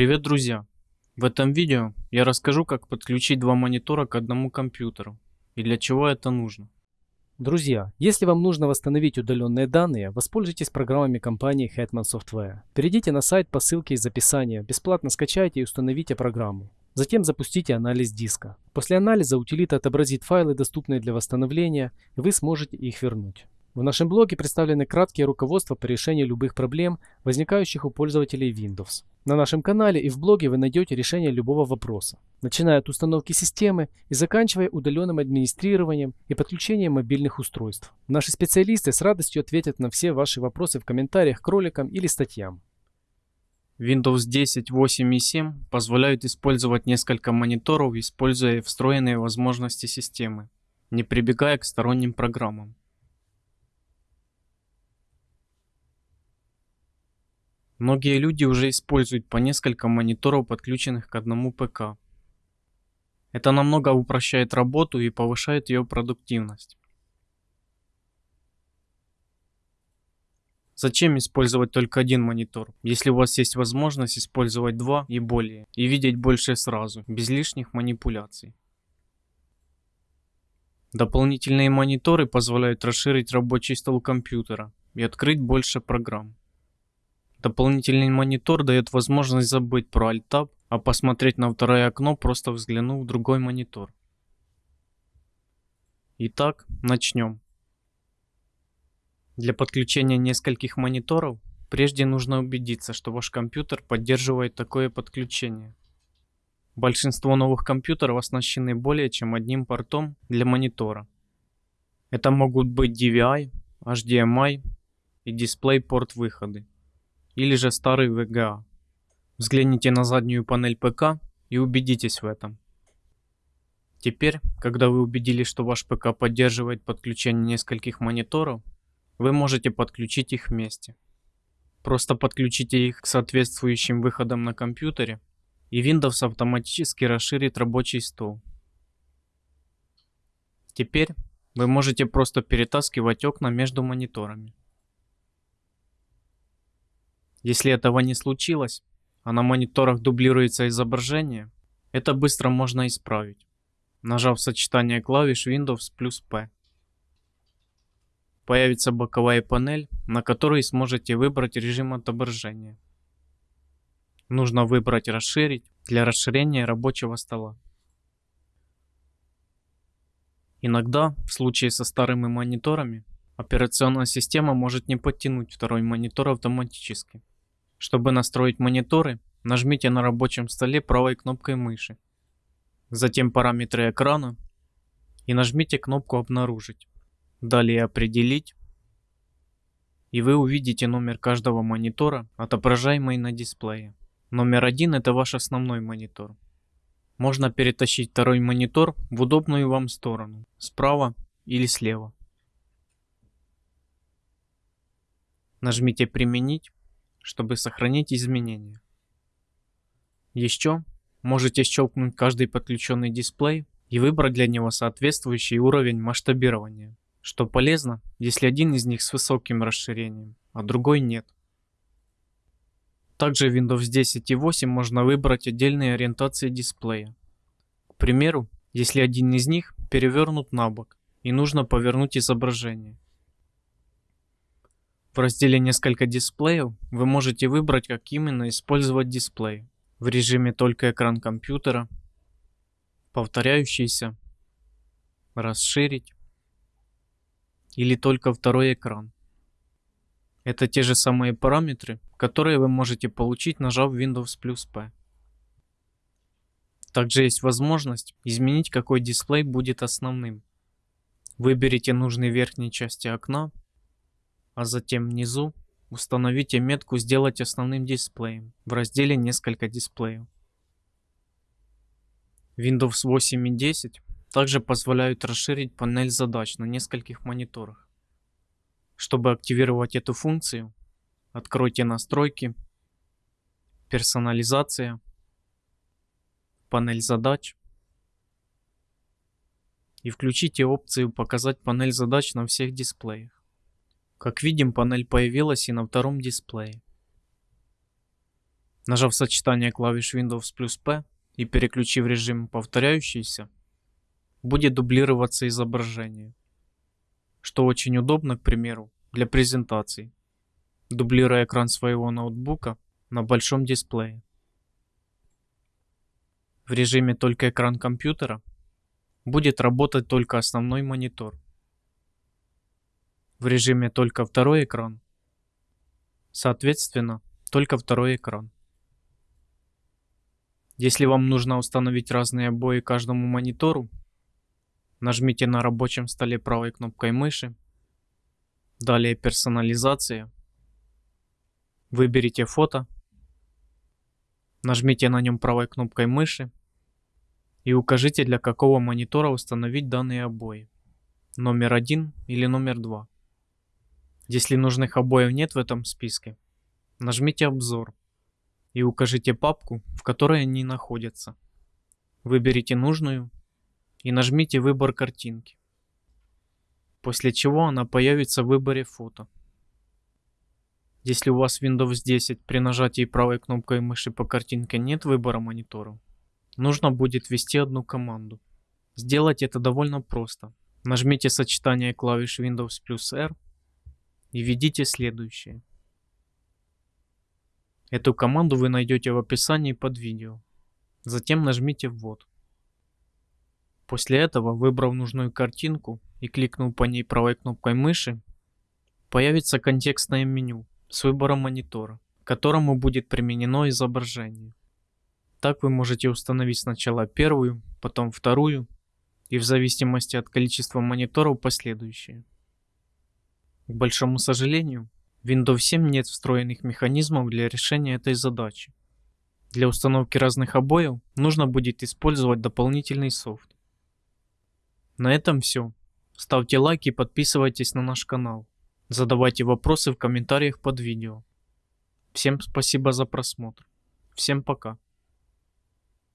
Привет, друзья! В этом видео я расскажу, как подключить два монитора к одному компьютеру и для чего это нужно. Друзья, если вам нужно восстановить удаленные данные, воспользуйтесь программами компании Hetman Software. Перейдите на сайт по ссылке из описания, бесплатно скачайте и установите программу. Затем запустите анализ диска. После анализа утилита отобразит файлы, доступные для восстановления, и вы сможете их вернуть. В нашем блоге представлены краткие руководства по решению любых проблем, возникающих у пользователей Windows. На нашем канале и в блоге вы найдете решение любого вопроса, начиная от установки системы и заканчивая удаленным администрированием и подключением мобильных устройств. Наши специалисты с радостью ответят на все ваши вопросы в комментариях к роликам или статьям. Windows 10, 8 и 7 позволяют использовать несколько мониторов, используя встроенные возможности системы, не прибегая к сторонним программам. Многие люди уже используют по несколько мониторов, подключенных к одному ПК. Это намного упрощает работу и повышает ее продуктивность. Зачем использовать только один монитор, если у вас есть возможность использовать два и более, и видеть больше сразу, без лишних манипуляций. Дополнительные мониторы позволяют расширить рабочий стол компьютера и открыть больше программ. Дополнительный монитор дает возможность забыть про Alt-Tab, а посмотреть на второе окно, просто взглянув в другой монитор. Итак, начнем. Для подключения нескольких мониторов, прежде нужно убедиться, что ваш компьютер поддерживает такое подключение. Большинство новых компьютеров оснащены более чем одним портом для монитора. Это могут быть DVI, HDMI и DisplayPort выходы или же старый VGA. Взгляните на заднюю панель ПК и убедитесь в этом. Теперь, когда вы убедились, что ваш ПК поддерживает подключение нескольких мониторов, вы можете подключить их вместе. Просто подключите их к соответствующим выходам на компьютере, и Windows автоматически расширит рабочий стол. Теперь вы можете просто перетаскивать окна между мониторами. Если этого не случилось, а на мониторах дублируется изображение, это быстро можно исправить, нажав сочетание клавиш Windows плюс P. Появится боковая панель, на которой сможете выбрать режим отображения. Нужно выбрать «Расширить» для расширения рабочего стола. Иногда, в случае со старыми мониторами, операционная система может не подтянуть второй монитор автоматически. Чтобы настроить мониторы, нажмите на рабочем столе правой кнопкой мыши. Затем параметры экрана и нажмите кнопку «Обнаружить». Далее «Определить» и вы увидите номер каждого монитора, отображаемый на дисплее. Номер один это ваш основной монитор. Можно перетащить второй монитор в удобную вам сторону, справа или слева. Нажмите «Применить» чтобы сохранить изменения. Еще можете щелкнуть каждый подключенный дисплей и выбрать для него соответствующий уровень масштабирования, что полезно, если один из них с высоким расширением, а другой нет. Также в Windows 10 и 8 можно выбрать отдельные ориентации дисплея. К примеру, если один из них перевернут на бок и нужно повернуть изображение – в разделе «Несколько дисплеев» вы можете выбрать, как именно использовать дисплей. В режиме «Только экран компьютера», «Повторяющийся», «Расширить» или «Только второй экран». Это те же самые параметры, которые вы можете получить, нажав Windows плюс P. Также есть возможность изменить, какой дисплей будет основным. Выберите нужные верхние части окна а затем внизу установите метку «Сделать основным дисплеем» в разделе «Несколько дисплеев». Windows 8 и 10 также позволяют расширить панель задач на нескольких мониторах. Чтобы активировать эту функцию, откройте настройки, персонализация, панель задач и включите опцию «Показать панель задач на всех дисплеях». Как видим, панель появилась и на втором дисплее. Нажав сочетание клавиш Windows плюс P и переключив режим повторяющийся, будет дублироваться изображение, что очень удобно, к примеру, для презентаций, дублируя экран своего ноутбука на большом дисплее. В режиме только экран компьютера будет работать только основной монитор. В режиме только второй экран, соответственно, только второй экран. Если вам нужно установить разные обои каждому монитору, нажмите на рабочем столе правой кнопкой мыши, далее персонализация, выберите фото, нажмите на нем правой кнопкой мыши и укажите для какого монитора установить данные обои, номер один или номер два. Если нужных обоев нет в этом списке, нажмите обзор и укажите папку, в которой они находятся. Выберите нужную и нажмите выбор картинки. После чего она появится в выборе фото. Если у вас Windows 10 при нажатии правой кнопкой мыши по картинке нет выбора монитора, нужно будет ввести одну команду. Сделать это довольно просто. Нажмите сочетание клавиш Windows плюс R и введите следующее. Эту команду вы найдете в описании под видео. Затем нажмите «Ввод». После этого, выбрав нужную картинку и кликнув по ней правой кнопкой мыши, появится контекстное меню с выбором монитора, к которому будет применено изображение. Так вы можете установить сначала первую, потом вторую и в зависимости от количества мониторов последующие. К большому сожалению, Windows 7 нет встроенных механизмов для решения этой задачи. Для установки разных обоев нужно будет использовать дополнительный софт. На этом все. Ставьте лайк и подписывайтесь на наш канал. Задавайте вопросы в комментариях под видео. Всем спасибо за просмотр. Всем пока.